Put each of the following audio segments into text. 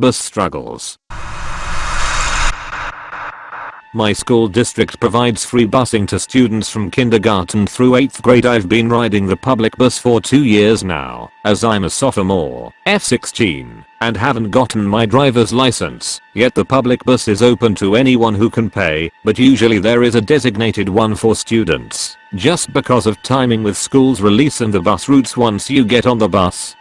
Bus struggles. My school district provides free busing to students from kindergarten through 8th grade. I've been riding the public bus for 2 years now, as I'm a sophomore, F16, and haven't gotten my driver's license, yet the public bus is open to anyone who can pay, but usually there is a designated one for students, just because of timing with school's release and the bus routes once you get on the bus,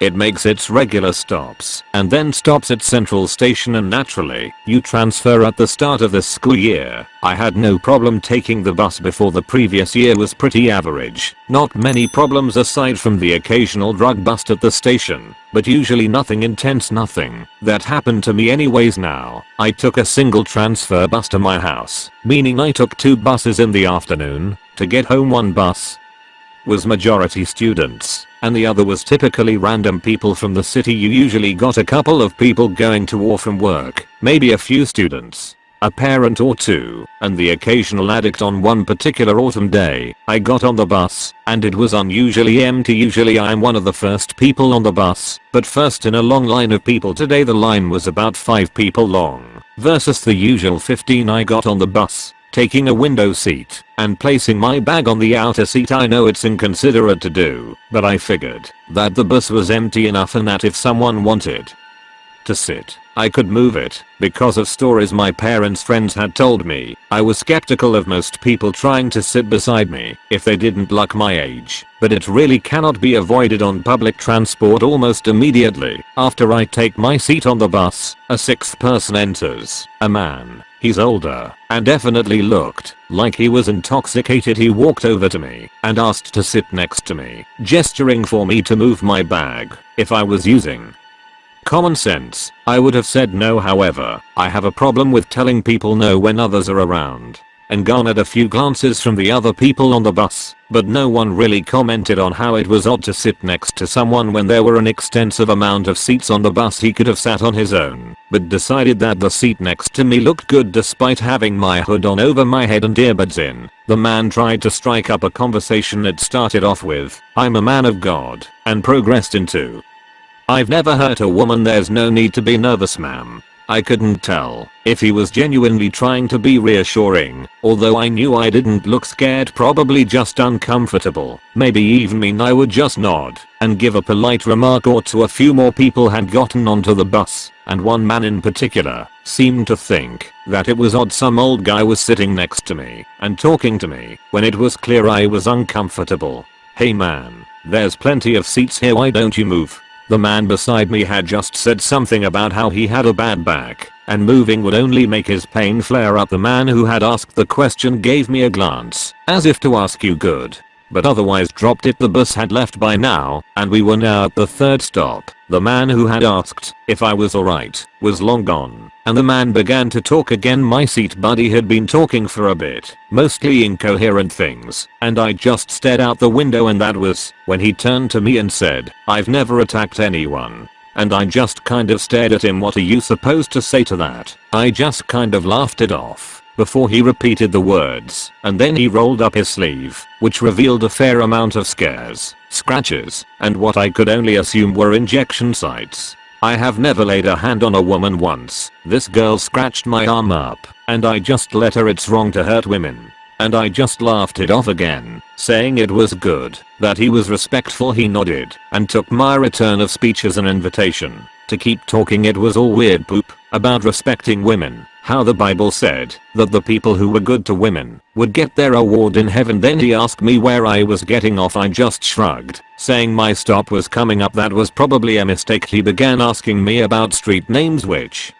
it makes its regular stops and then stops at Central Station and naturally, you transfer at the start of the school year. I had no problem taking the bus before the previous year was pretty average. Not many problems aside from the occasional drug bust at the station, but usually nothing intense nothing. That happened to me anyways now. I took a single transfer bus to my house, meaning I took two buses in the afternoon, to get home one bus, was majority students, and the other was typically random people from the city. You usually got a couple of people going to or from work, maybe a few students, a parent or two, and the occasional addict on one particular autumn day, I got on the bus, and it was unusually empty. Usually I'm one of the first people on the bus, but first in a long line of people. Today the line was about 5 people long, versus the usual 15 I got on the bus, taking a window seat and placing my bag on the outer seat. I know it's inconsiderate to do, but I figured that the bus was empty enough and that if someone wanted to sit, I could move it. Because of stories my parents' friends had told me, I was skeptical of most people trying to sit beside me if they didn't look my age. But it really cannot be avoided on public transport almost immediately. After I take my seat on the bus, a sixth person enters. A man He's older and definitely looked like he was intoxicated he walked over to me and asked to sit next to me, gesturing for me to move my bag. If I was using common sense, I would have said no however, I have a problem with telling people no when others are around and garnered a few glances from the other people on the bus, but no one really commented on how it was odd to sit next to someone when there were an extensive amount of seats on the bus he could have sat on his own, but decided that the seat next to me looked good despite having my hood on over my head and earbuds in. The man tried to strike up a conversation it started off with, I'm a man of God, and progressed into, I've never hurt a woman there's no need to be nervous ma'am. I couldn't tell if he was genuinely trying to be reassuring, although I knew I didn't look scared probably just uncomfortable. Maybe even mean I would just nod and give a polite remark or two a few more people had gotten onto the bus, and one man in particular seemed to think that it was odd some old guy was sitting next to me and talking to me when it was clear I was uncomfortable. Hey man, there's plenty of seats here why don't you move? The man beside me had just said something about how he had a bad back and moving would only make his pain flare up. The man who had asked the question gave me a glance as if to ask you good but otherwise dropped it the bus had left by now and we were now at the third stop. The man who had asked if I was alright was long gone and the man began to talk again my seat buddy had been talking for a bit, mostly incoherent things, and I just stared out the window and that was when he turned to me and said, I've never attacked anyone. And I just kind of stared at him what are you supposed to say to that? I just kind of laughed it off before he repeated the words, and then he rolled up his sleeve, which revealed a fair amount of scares, scratches, and what I could only assume were injection sites. I have never laid a hand on a woman once. This girl scratched my arm up and I just let her it's wrong to hurt women. And I just laughed it off again, saying it was good, that he was respectful he nodded and took my return of speech as an invitation to keep talking it was all weird poop about respecting women, how the bible said that the people who were good to women would get their award in heaven. Then he asked me where I was getting off. I just shrugged, saying my stop was coming up. That was probably a mistake. He began asking me about street names. Which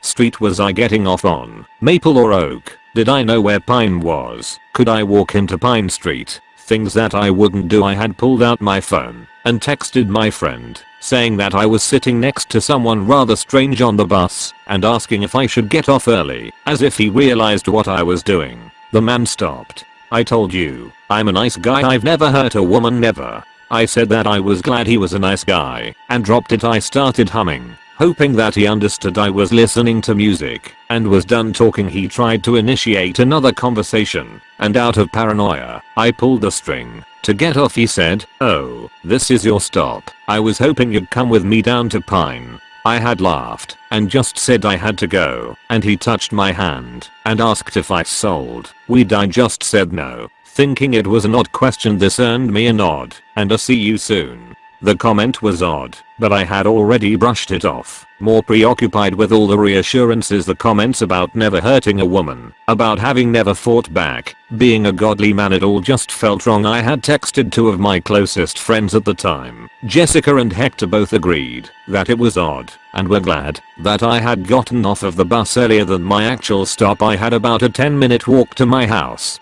street was I getting off on, Maple or Oak, did I know where Pine was, could I walk into Pine Street, things that I wouldn't do I had pulled out my phone and texted my friend saying that I was sitting next to someone rather strange on the bus and asking if I should get off early as if he realized what I was doing. The man stopped. I told you, I'm a nice guy I've never hurt a woman never. I said that I was glad he was a nice guy and dropped it I started humming hoping that he understood I was listening to music and was done talking he tried to initiate another conversation and out of paranoia I pulled the string to get off he said, oh, this is your stop. I was hoping you'd come with me down to Pine. I had laughed and just said I had to go and he touched my hand and asked if I sold weed I just said no thinking it was an odd question this earned me a nod and a see you soon. The comment was odd, but I had already brushed it off, more preoccupied with all the reassurances the comments about never hurting a woman, about having never fought back, being a godly man it all just felt wrong. I had texted two of my closest friends at the time, Jessica and Hector both agreed that it was odd and were glad that I had gotten off of the bus earlier than my actual stop. I had about a 10 minute walk to my house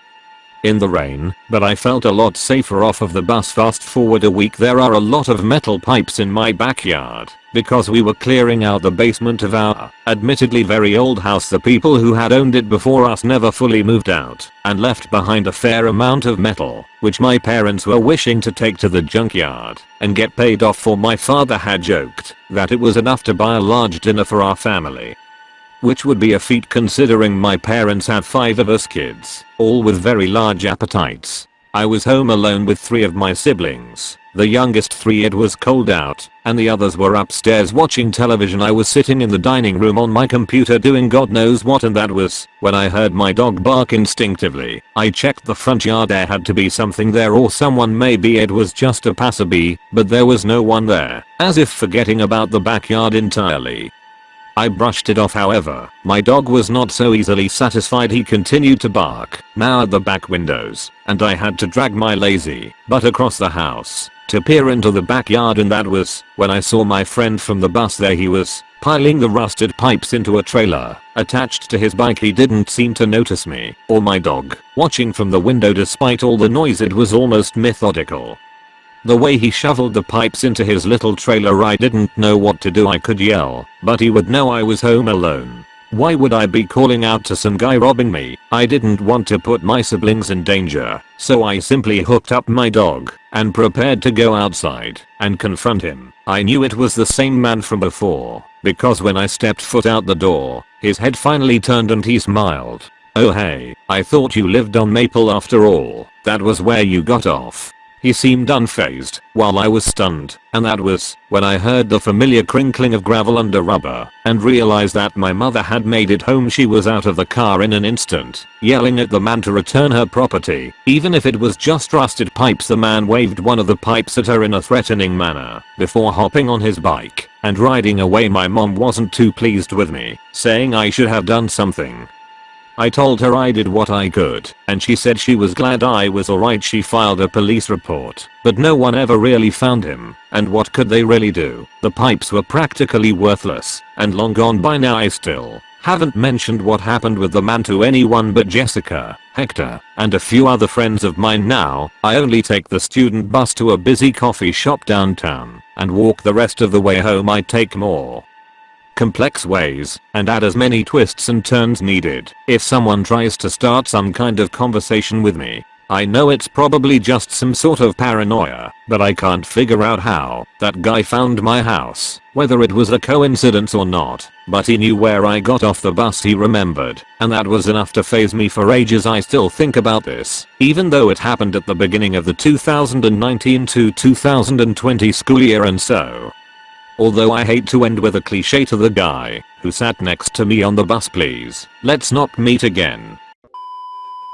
in the rain, but I felt a lot safer off of the bus fast forward a week. There are a lot of metal pipes in my backyard because we were clearing out the basement of our admittedly very old house. The people who had owned it before us never fully moved out and left behind a fair amount of metal which my parents were wishing to take to the junkyard and get paid off for. My father had joked that it was enough to buy a large dinner for our family which would be a feat considering my parents have 5 of us kids, all with very large appetites. I was home alone with 3 of my siblings, the youngest 3 it was cold out, and the others were upstairs watching television I was sitting in the dining room on my computer doing god knows what and that was when I heard my dog bark instinctively. I checked the front yard there had to be something there or someone maybe it was just a passerby, but there was no one there, as if forgetting about the backyard entirely. I brushed it off however, my dog was not so easily satisfied. He continued to bark, now at the back windows, and I had to drag my lazy butt across the house to peer into the backyard and that was when I saw my friend from the bus. There he was, piling the rusted pipes into a trailer, attached to his bike. He didn't seem to notice me, or my dog, watching from the window despite all the noise. It was almost methodical. The way he shoveled the pipes into his little trailer I didn't know what to do I could yell, but he would know I was home alone. Why would I be calling out to some guy robbing me? I didn't want to put my siblings in danger, so I simply hooked up my dog and prepared to go outside and confront him. I knew it was the same man from before because when I stepped foot out the door, his head finally turned and he smiled. Oh hey, I thought you lived on Maple after all, that was where you got off. He seemed unfazed, while I was stunned, and that was when I heard the familiar crinkling of gravel under rubber and realized that my mother had made it home. She was out of the car in an instant, yelling at the man to return her property, even if it was just rusted pipes. The man waved one of the pipes at her in a threatening manner, before hopping on his bike and riding away. My mom wasn't too pleased with me, saying I should have done something, I told her I did what I could, and she said she was glad I was alright. She filed a police report, but no one ever really found him, and what could they really do? The pipes were practically worthless, and long gone by now. I still haven't mentioned what happened with the man to anyone but Jessica, Hector, and a few other friends of mine. Now, I only take the student bus to a busy coffee shop downtown, and walk the rest of the way home. I take more complex ways and add as many twists and turns needed. If someone tries to start some kind of conversation with me, I know it's probably just some sort of paranoia, but I can't figure out how that guy found my house, whether it was a coincidence or not, but he knew where I got off the bus he remembered, and that was enough to faze me for ages I still think about this, even though it happened at the beginning of the 2019 to 2020 school year and so, Although I hate to end with a cliche to the guy who sat next to me on the bus please, let's not meet again.